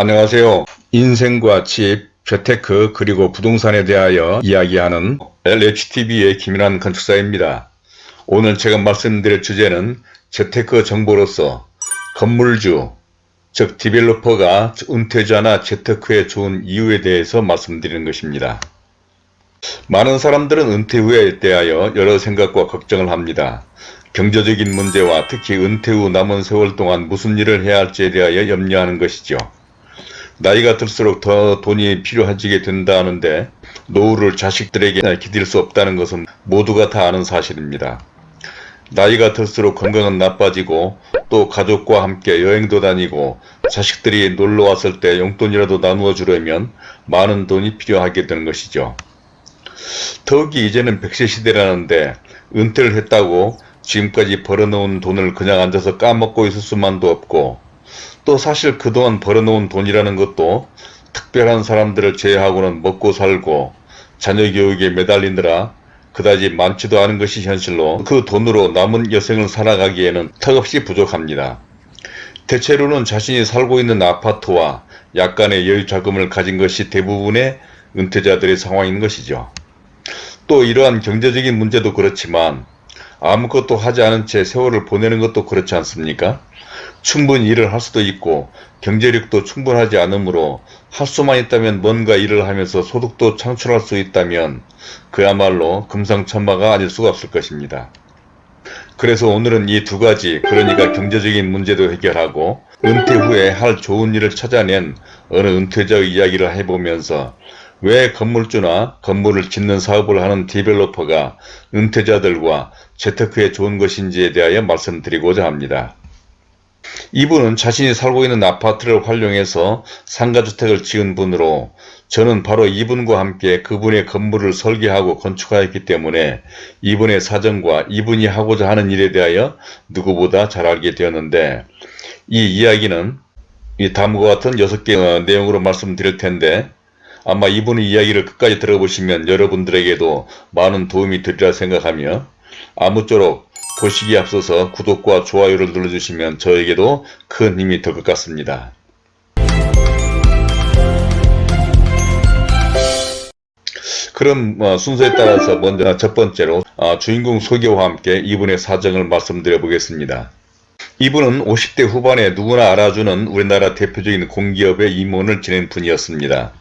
안녕하세요. 인생과 집, 재테크 그리고 부동산에 대하여 이야기하는 LHTV의 김인환 건축사입니다. 오늘 제가 말씀드릴 주제는 재테크 정보로서 건물주, 즉 developer가 은퇴자나 재테크에 좋은 이유에 대해서 말씀드리는 것입니다. 많은 사람들은 은퇴 후에 대하여 여러 생각과 걱정을 합니다. 경제적인 문제와 특히 은퇴 후 남은 세월 동안 무슨 일을 해야 할지에 대하여 염려하는 것이죠. 나이가 들수록 더 돈이 필요해지게 된다는데 노후를 자식들에게 기댈 수 없다는 것은 모두가 다 아는 사실입니다. 나이가 들수록 건강은 나빠지고 또 가족과 함께 여행도 다니고 자식들이 놀러 왔을 때 용돈이라도 나누어 주려면 많은 돈이 필요하게 되는 것이죠. 더욱이 이제는 백세 시대라는데 은퇴를 했다고 지금까지 벌어놓은 돈을 그냥 앉아서 까먹고 있을 수만도 없고 또 사실 그동안 벌어놓은 돈이라는 것도 특별한 사람들을 제외하고는 먹고 살고 자녀 교육에 매달리느라 그다지 많지도 않은 것이 현실로 그 돈으로 남은 여생을 살아가기에는 턱없이 부족합니다. 대체로는 자신이 살고 있는 아파트와 약간의 여유 자금을 가진 것이 대부분의 은퇴자들의 상황인 것이죠. 또 이러한 경제적인 문제도 그렇지만 아무것도 하지 않은 채 세월을 보내는 것도 그렇지 않습니까? 충분히 일을 할 수도 있고 경제력도 충분하지 않으므로 할 수만 있다면 뭔가 일을 하면서 소득도 창출할 수 있다면 그야말로 금상첨화가 아닐 수가 없을 것입니다. 그래서 오늘은 이 두 가지 그러니까 경제적인 문제도 해결하고 은퇴 후에 할 좋은 일을 찾아낸 어느 은퇴자의 이야기를 해보면서 왜 건물주나 건물을 짓는 사업을 하는 디벨로퍼가 은퇴자들과 재테크에 좋은 것인지에 대하여 말씀드리고자 합니다. 이분은 자신이 살고 있는 아파트를 활용해서 상가주택을 지은 분으로 저는 바로 이분과 함께 그분의 건물을 설계하고 건축하였기 때문에 이분의 사정과 이분이 하고자 하는 일에 대하여 누구보다 잘 알게 되었는데 이 이야기는 이 다음과 같은 6개 내용으로 말씀드릴 텐데 아마 이분의 이야기를 끝까지 들어보시면 여러분들에게도 많은 도움이 되리라 생각하며 아무쪼록 보시기에 앞서서 구독과 좋아요를 눌러주시면 저에게도 큰 힘이 될 것 같습니다. 그럼 어, 순서에 따라서 먼저 첫 번째로 어, 주인공 소개와 함께 이분의 사정을 말씀드려 보겠습니다. 이분은 50대 후반에 누구나 알아주는 우리나라 대표적인 공기업의 임원을 지낸 분이었습니다.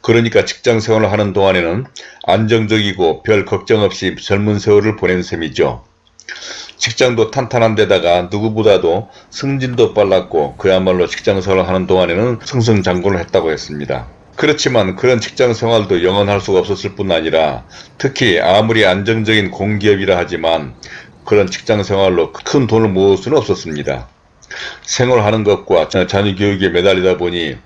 그러니까 직장 생활을 하는 동안에는 안정적이고 별 걱정 없이 젊은 세월을 보낸 셈이죠. 직장도 탄탄한 데다가 누구보다도 승진도 빨랐고 그야말로 직장 생활을 하는 동안에는 승승장구를 했다고 했습니다. 그렇지만 그런 직장 생활도 영원할 수가 없었을 뿐 아니라 특히 아무리 안정적인 공기업이라 하지만 그런 직장 생활로 큰 돈을 모을 수는 없었습니다. 생활하는 것과 자녀 교육에 매달리다 보니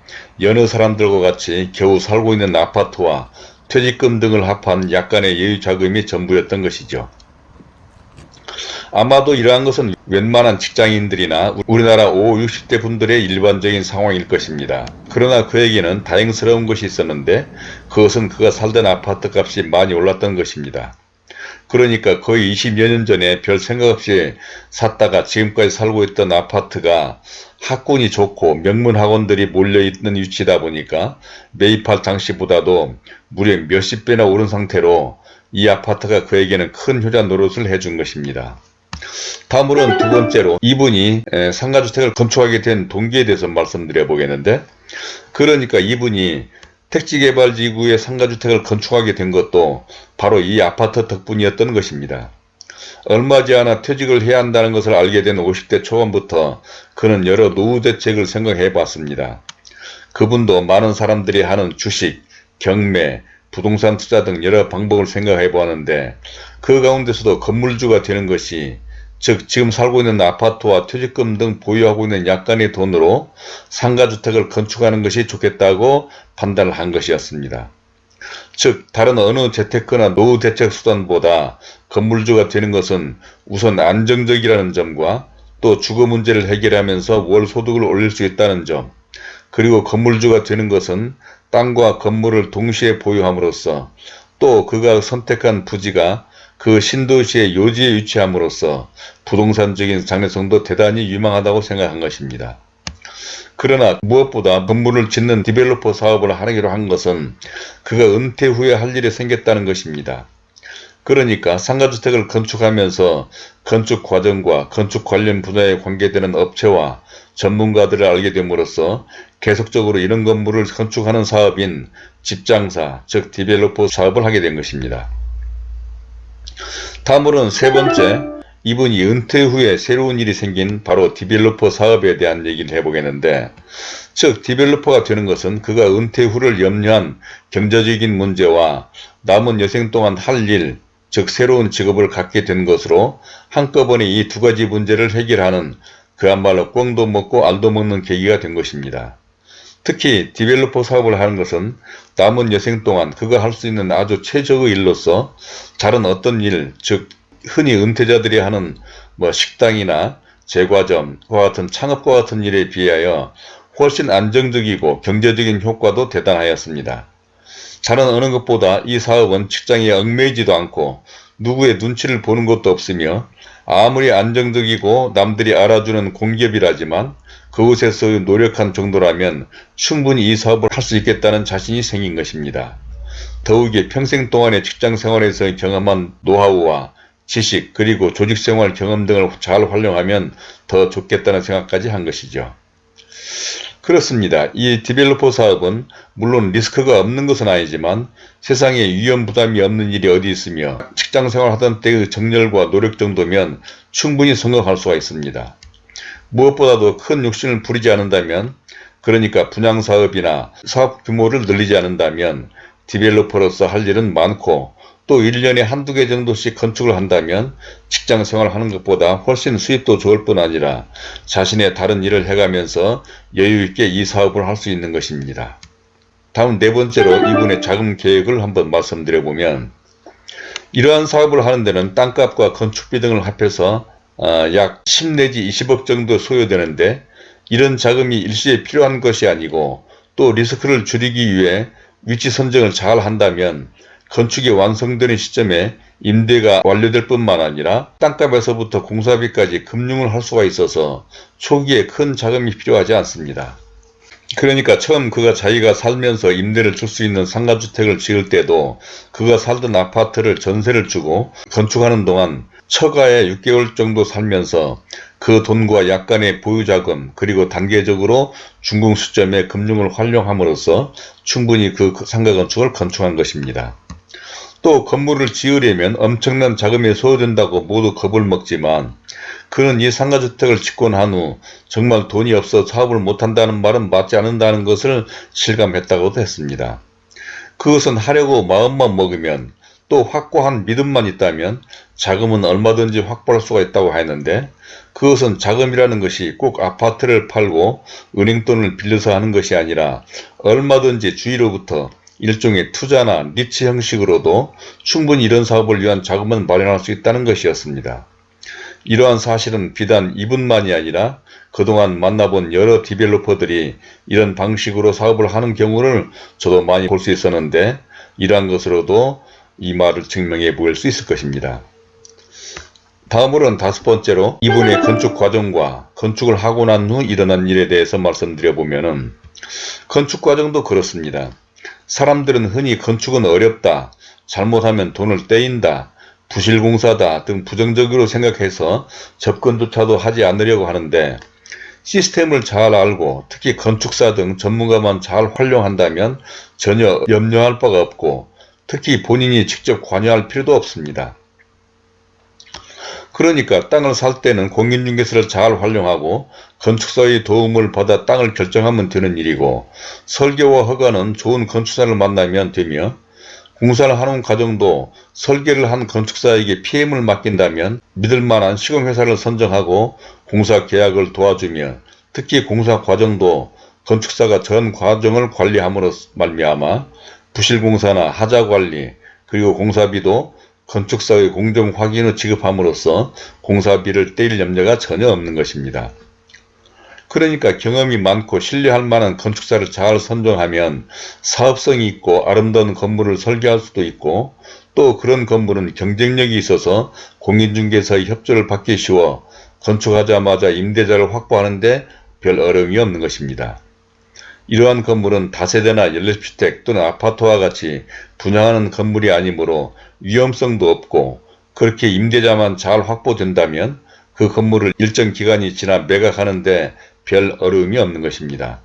여느 사람들과 같이 겨우 살고 있는 아파트와 퇴직금 등을 합한 약간의 여유 자금이 전부였던 것이죠. 아마도 이러한 것은 웬만한 직장인들이나 우리나라 5, 60대 분들의 일반적인 상황일 것입니다. 그러나 그에게는 다행스러운 것이 있었는데 그것은 그가 살던 아파트 값이 많이 올랐던 것입니다. 그러니까 거의 20여 년 전에 별 생각 없이 샀다가 지금까지 살고 있던 아파트가 학군이 좋고 명문 학원들이 몰려있는 위치다 보니까 매입할 당시보다도 무려 몇십 배나 오른 상태로 이 아파트가 그에게는 큰 효자 노릇을 해준 것입니다. 다음으로는 두 번째로 이분이 상가주택을 건축하게 된 동기에 대해서 말씀드려 보겠는데 그러니까 이분이 택지개발지구에 상가주택을 건축하게 된 것도 바로 이 아파트 덕분이었던 것입니다. 얼마지 않아 퇴직을 해야 한다는 것을 알게 된 50대 초반부터 그는 여러 노후 대책을 생각해 봤습니다. 그분도 많은 사람들이 하는 주식, 경매, 부동산 투자 등 여러 방법을 생각해 보았는데 그 가운데서도 건물주가 되는 것이 즉 지금 살고 있는 아파트와 퇴직금 등 보유하고 있는 약간의 돈으로 상가주택을 건축하는 것이 좋겠다고 판단을 한 것이었습니다. 즉 다른 어느 재테크나 노후 대책 수단보다 건물주가 되는 것은 우선 안정적이라는 점과 또 주거 문제를 해결하면서 월 소득을 올릴 수 있다는 점 그리고 건물주가 되는 것은 땅과 건물을 동시에 보유함으로써 또 그가 선택한 부지가 그 신도시의 요지에 위치함으로써 부동산적인 장래성도 대단히 유망하다고 생각한 것입니다. 그러나 무엇보다 건물을 짓는 디벨로퍼 사업을 하기로 한 것은 그가 은퇴 후에 할 일이 생겼다는 것입니다. 그러니까 상가주택을 건축하면서 건축 과정과 건축 관련 분야에 관계되는 업체와 전문가들을 알게 됨으로써 계속적으로 이런 건물을 건축하는 사업인 집장사, 즉 developer 사업을 하게 된 것입니다. 다음으로는 세 번째, 이분이 은퇴 후에 새로운 일이 생긴 바로 developer 사업에 대한 얘기를 해보겠는데 즉 developer가 되는 것은 그가 은퇴 후를 염려한 경제적인 문제와 남은 여생 동안 할 일, 즉 새로운 직업을 갖게 된 것으로 한꺼번에 이 두 가지 문제를 해결하는 그야말로 꿩도 먹고 알도 먹는 계기가 된 것입니다. 특히 developer 사업을 하는 것은 남은 여생 동안 그가 할수 있는 아주 최적의 일로서 다른 어떤 일, 즉 흔히 은퇴자들이 하는 뭐 식당이나 제과점과 같은 창업과 같은 일에 비하여 훨씬 안정적이고 경제적인 효과도 대단하였습니다. 다른 어느 것보다 이 사업은 직장에 얽매이지도 않고 누구의 눈치를 보는 것도 없으며 아무리 안정적이고 남들이 알아주는 공기업이라지만 그곳에서 노력한 정도라면 충분히 이 사업을 할 수 있겠다는 자신이 생긴 것입니다. 더욱이 평생 동안의 직장생활에서 경험한 노하우와 지식 그리고 조직생활 경험 등을 잘 활용하면 더 좋겠다는 생각까지 한 것이죠. 그렇습니다. 이 디벨로퍼 사업은 물론 리스크가 없는 것은 아니지만 세상에 위험 부담이 없는 일이 어디 있으며 직장생활 하던 때의 정열과 노력 정도면 충분히 성공할 수가 있습니다. 무엇보다도 큰 욕심을 부리지 않는다면 그러니까 분양사업이나 사업 규모를 늘리지 않는다면 디벨로퍼로서 할 일은 많고 또 1년에 한두 개 정도씩 건축을 한다면 직장 생활하는 것보다 훨씬 수입도 좋을 뿐 아니라 자신의 다른 일을 해가면서 여유있게 이 사업을 할 수 있는 것입니다. 다음 네 번째로 이분의 자금 계획을 한번 말씀드려보면 이러한 사업을 하는 데는 땅값과 건축비 등을 합해서 어, 약 10 내지 20억 정도 소요되는데 이런 자금이 일시에 필요한 것이 아니고 또 리스크를 줄이기 위해 위치 선정을 잘 한다면 건축이 완성되는 시점에 임대가 완료될 뿐만 아니라 땅값에서부터 공사비까지 금융을 할 수가 있어서 초기에 큰 자금이 필요하지 않습니다. 그러니까 처음 그가 자기가 살면서 임대를 줄 수 있는 상가주택을 지을 때도 그가 살던 아파트를 전세를 주고 건축하는 동안 처가에 6개월 정도 살면서 그 돈과 약간의 보유자금 그리고 단계적으로 중공 시점에 금융을 활용함으로써 충분히 그 상가 건축을 건축한 것입니다. 또 건물을 지으려면 엄청난 자금이 소요된다고 모두 겁을 먹지만 그는 이 상가주택을 짓고 난 후 정말 돈이 없어 사업을 못한다는 말은 맞지 않는다는 것을 실감했다고도 했습니다. 그것은 하려고 마음만 먹으면 또 확고한 믿음만 있다면 자금은 얼마든지 확보할 수가 있다고 했는데 그것은 자금이라는 것이 꼭 아파트를 팔고 은행돈을 빌려서 하는 것이 아니라 얼마든지 주위로부터 일종의 투자나 니치 형식으로도 충분히 이런 사업을 위한 자금은 마련할 수 있다는 것이었습니다. 이러한 사실은 비단 이분만이 아니라 그동안 만나본 여러 디벨로퍼들이 이런 방식으로 사업을 하는 경우를 저도 많이 볼 수 있었는데 이러한 것으로도 이 말을 증명해 보일 수 있을 것입니다. 다음으로는 다섯 번째로 이분의 건축 과정과 건축을 하고 난 후 일어난 일에 대해서 말씀드려 보면은 건축 과정도 그렇습니다. 사람들은 흔히 건축은 어렵다, 잘못하면 돈을 떼인다, 부실공사다 등 부정적으로 생각해서 접근조차도 하지 않으려고 하는데 시스템을 잘 알고 특히 건축사 등 전문가만 잘 활용한다면 전혀 염려할 바가 없고 특히 본인이 직접 관여할 필요도 없습니다. 그러니까 땅을 살 때는 공인중개사를 잘 활용하고 건축사의 도움을 받아 땅을 결정하면 되는 일이고 설계와 허가는 좋은 건축사를 만나면 되며 공사를 하는 과정도 설계를 한 건축사에게 PM을 맡긴다면 믿을만한 시공회사를 선정하고 공사 계약을 도와주며 특히 공사 과정도 건축사가 전 과정을 관리함으로 말미암아 부실공사나 하자관리 그리고 공사비도 건축사의 공정 확인을 지급함으로써 공사비를 떼일 염려가 전혀 없는 것입니다. 그러니까 경험이 많고 신뢰할 만한 건축사를 잘 선정하면 사업성이 있고 아름다운 건물을 설계할 수도 있고 또 그런 건물은 경쟁력이 있어서 공인중개사의 협조를 받기 쉬워 건축하자마자 임대자를 확보하는데 별 어려움이 없는 것입니다. 이러한 건물은 다세대나 연립주택 또는 아파트와 같이 분양하는 건물이 아니므로 위험성도 없고 그렇게 임대자만 잘 확보된다면 그 건물을 일정 기간이 지나 매각하는데 별 어려움이 없는 것입니다.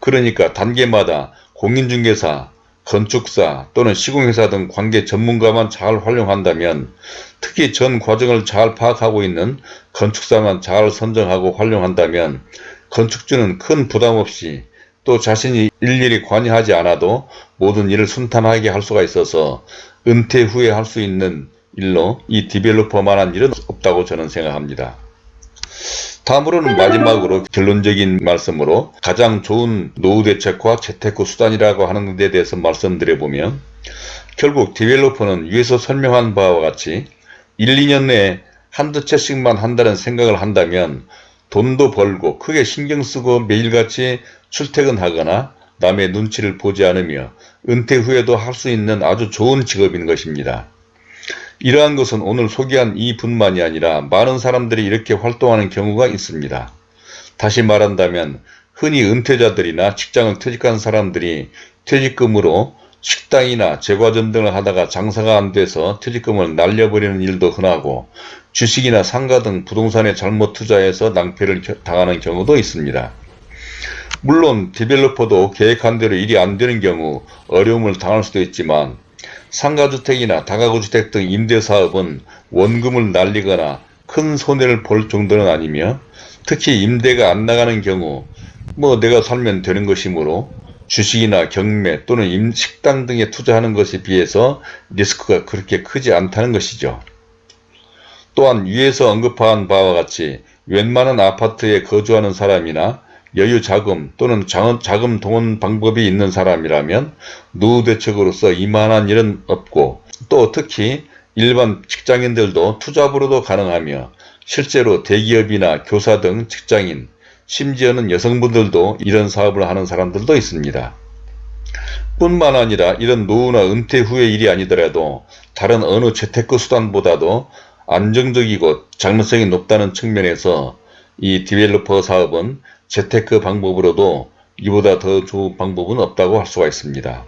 그러니까 단계마다 공인중개사, 건축사 또는 시공회사 등 관계 전문가만 잘 활용한다면 특히 전 과정을 잘 파악하고 있는 건축사만 잘 선정하고 활용한다면 건축주는 큰 부담 없이 또 자신이 일일이 관여하지 않아도 모든 일을 순탄하게 할 수가 있어서 은퇴 후에 할 수 있는 일로 이 디벨로퍼만한 일은 없다고 저는 생각합니다. 다음으로는 마지막으로 결론적인 말씀으로 가장 좋은 노후 대책과 재테크 수단이라고 하는 데 대해서 말씀드려보면 결국 디벨로퍼는 위에서 설명한 바와 같이 1, 2년 내에 한두 채씩만 한다는 생각을 한다면 돈도 벌고 크게 신경 쓰고 매일같이 출퇴근하거나 남의 눈치를 보지 않으며 은퇴 후에도 할 수 있는 아주 좋은 직업인 것입니다. 이러한 것은 오늘 소개한 이 분만이 아니라 많은 사람들이 이렇게 활동하는 경우가 있습니다. 다시 말한다면 흔히 은퇴자들이나 직장을 퇴직한 사람들이 퇴직금으로 식당이나 제과점 등을 하다가 장사가 안 돼서 퇴직금을 날려버리는 일도 흔하고 주식이나 상가 등 부동산에 잘못 투자해서 낭패를 당하는 경우도 있습니다. 물론 디벨로퍼도 계획한 대로 일이 안 되는 경우 어려움을 당할 수도 있지만 상가주택이나 다가구주택 등 임대사업은 원금을 날리거나 큰 손해를 볼 정도는 아니며 특히 임대가 안 나가는 경우 뭐 내가 살면 되는 것이므로 주식이나 경매 또는 식당 등에 투자하는 것에 비해서 리스크가 그렇게 크지 않다는 것이죠. 또한 위에서 언급한 바와 같이 웬만한 아파트에 거주하는 사람이나 여유 자금 또는 자금 동원 방법이 있는 사람이라면 노후 대책으로서 이만한 일은 없고 또 특히 일반 직장인들도 투잡으로도 가능하며 실제로 대기업이나 교사 등 직장인 심지어는 여성분들도 이런 사업을 하는 사람들도 있습니다. 뿐만 아니라 이런 노후나 은퇴 후의 일이 아니더라도 다른 어느 재테크 수단보다도 안정적이고 장래성이 높다는 측면에서 이 developer 사업은 재테크 방법으로도 이보다 더 좋은 방법은 없다고 할 수가 있습니다.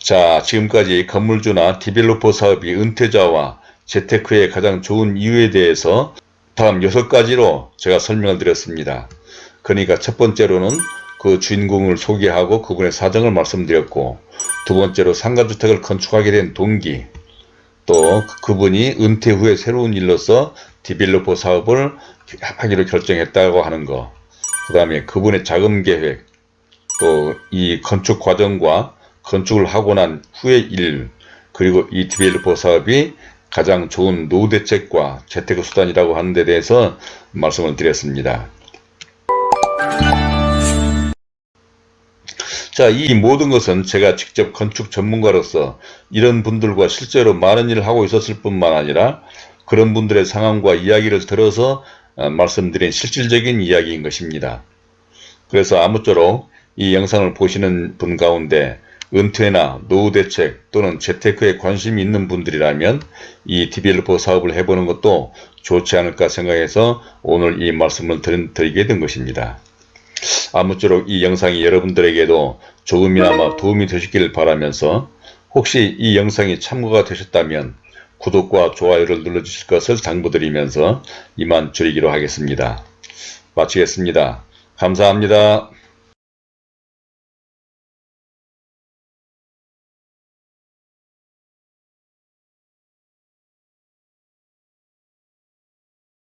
자 지금까지 건물주나 developer 사업이 은퇴자와 재테크에 가장 좋은 이유에 대해서 다음 6가지로 제가 설명을 드렸습니다. 그러니까 첫 번째로는 그 주인공을 소개하고 그분의 사정을 말씀드렸고 두 번째로 상가주택을 건축하게 된 동기 또 그분이 은퇴 후에 새로운 일로서 developer 사업을 하기로 결정했다고 하는 거. 그 다음에 그분의 자금 계획, 또 이 건축 과정과 건축을 하고 난 후의 일, 그리고 이 디벨로퍼 사업이 가장 좋은 노후 대책과 재테크 수단이라고 하는 데 대해서 말씀을 드렸습니다. 자, 이 모든 것은 제가 직접 건축 전문가로서 이런 분들과 실제로 많은 일을 하고 있었을 뿐만 아니라 그런 분들의 상황과 이야기를 들어서 어, 말씀드린 실질적인 이야기인 것입니다. 그래서 아무쪼록 이 영상을 보시는 분 가운데 은퇴나 노후 대책 또는 재테크에 관심이 있는 분들이라면 이 디벨로퍼 사업을 해보는 것도 좋지 않을까 생각해서 오늘 이 말씀을 드리게 된 것입니다. 아무쪼록 이 영상이 여러분들에게도 조금이나마 도움이 되셨기를 바라면서 혹시 이 영상이 참고가 되셨다면 구독과 좋아요를 눌러주실 것을 당부드리면서 이만 줄이기로 하겠습니다. 마치겠습니다. 감사합니다.